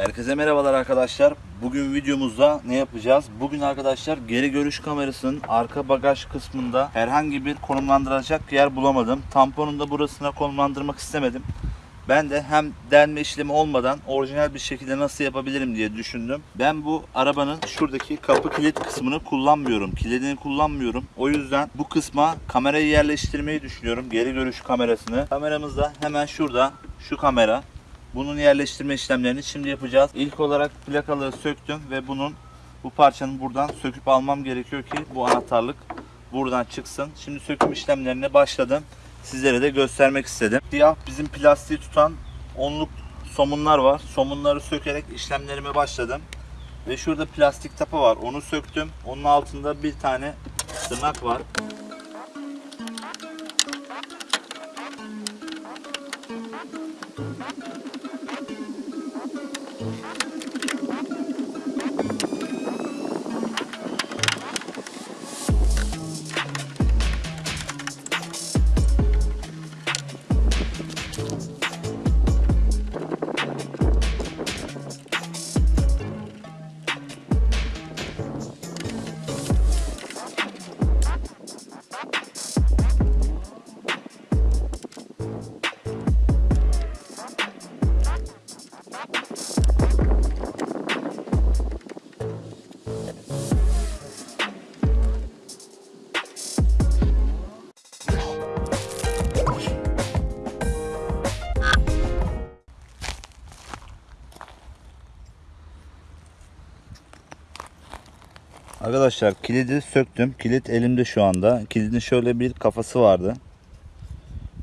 Herkese merhabalar arkadaşlar. Bugün videomuzda ne yapacağız? Bugün arkadaşlar geri görüş kamerasının arka bagaj kısmında herhangi bir konumlandıracak yer bulamadım. Tamponun da burasına konumlandırmak istemedim. Ben de hem delme işlemi olmadan orijinal bir şekilde nasıl yapabilirim diye düşündüm. Ben bu arabanın şuradaki kapı kilit kısmını kullanmıyorum. Kilidini kullanmıyorum. O yüzden bu kısma kamerayı yerleştirmeyi düşünüyorum. Geri görüş kamerasını. Kameramız da hemen şurada. Şu kamera. Bunun yerleştirme işlemlerini şimdi yapacağız. İlk olarak plakaları söktüm ve bunun bu parçanın buradan söküp almam gerekiyor ki bu anahtarlık buradan çıksın. Şimdi söküm işlemlerine başladım. Sizlere de göstermek istedim. Siyah bizim plastiği tutan onluk somunlar var. Somunları sökerek işlemlerime başladım. Ve şurada plastik tapa var. Onu söktüm. Onun altında bir tane tırnak var. Arkadaşlar kilidi söktüm. Kilit elimde şu anda. Kilidin şöyle bir kafası vardı.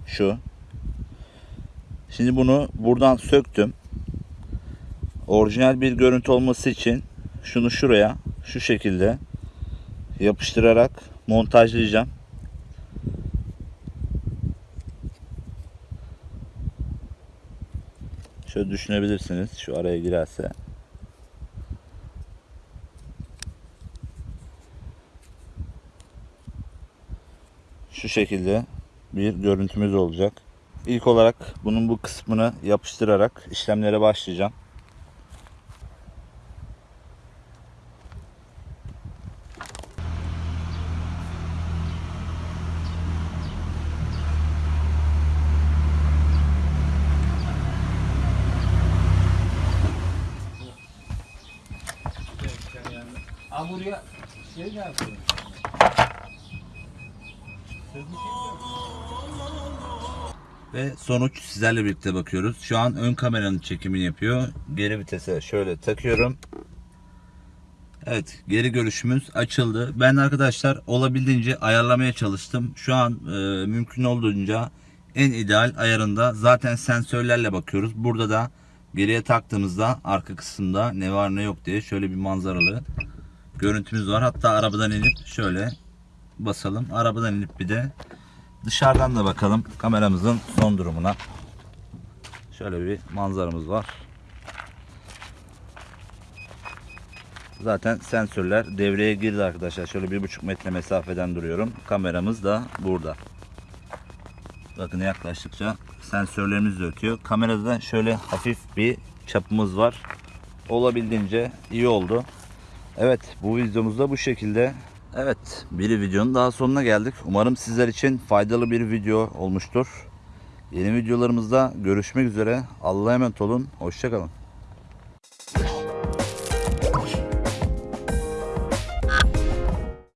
Şu. Şimdi bunu buradan söktüm. Orijinal bir görüntü olması için şunu şuraya şu şekilde yapıştırarak montajlayacağım. Şöyle düşünebilirsiniz. Şu araya girerse. Şu şekilde bir görüntümüz olacak. İlk olarak bunun bu kısmını yapıştırarak işlemlere başlayacağım. Aa buraya şey gelsin. Ve sonuç sizlerle birlikte bakıyoruz. Şu an ön kameranın çekimini yapıyor. Geri vitese şöyle takıyorum. Evet geri görüşümüz açıldı. Ben arkadaşlar olabildiğince ayarlamaya çalıştım. Şu an e, mümkün olduğunca en ideal ayarında zaten sensörlerle bakıyoruz. Burada da geriye taktığımızda arka kısımda ne var ne yok diye şöyle bir manzaralı görüntümüz var. Hatta arabadan inip şöyle basalım. Arabadan inip bir de dışarıdan da bakalım kameramızın son durumuna. Şöyle bir manzaramız var. Zaten sensörler devreye girdi arkadaşlar. Şöyle bir buçuk metre mesafeden duruyorum. Kameramız da burada. Bakın yaklaştıkça sensörlerimiz de ötüyor. Kamerada da şöyle hafif bir çapımız var. Olabildiğince iyi oldu. Evet bu videomuz da bu şekilde. Evet bir videonun daha sonuna geldik. Umarım sizler için faydalı bir video olmuştur. Yeni videolarımızda görüşmek üzere. Allah'a emanet olun. Hoşçakalın.